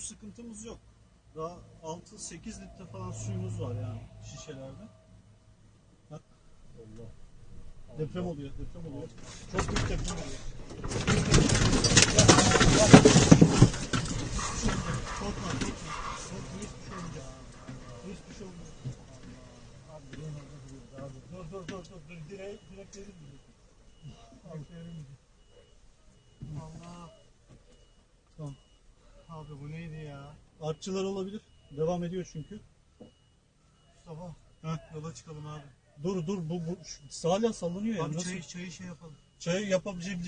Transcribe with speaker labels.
Speaker 1: sıkıntımız yok. Daha 6-8 litre falan suyumuz var yani şişelerde. Bak. Allah. Deprem oluyor, deprem oluyor. Çok büyük deprem oluyor. Şey olmayacak. Hiçbir şey. Dur, dur, dur, dur. Direkt, direkt verir
Speaker 2: Abi bu neydi ya?
Speaker 1: Artçılar olabilir. Devam ediyor çünkü.
Speaker 2: Mustafa.
Speaker 1: Heh.
Speaker 2: Yola çıkalım abi.
Speaker 1: Dur dur bu, bu şu- hala sallanıyor ya.
Speaker 2: Abi
Speaker 1: Nasıl?
Speaker 2: çayı, çayı şey yapalım.
Speaker 1: Çay yapabileceğim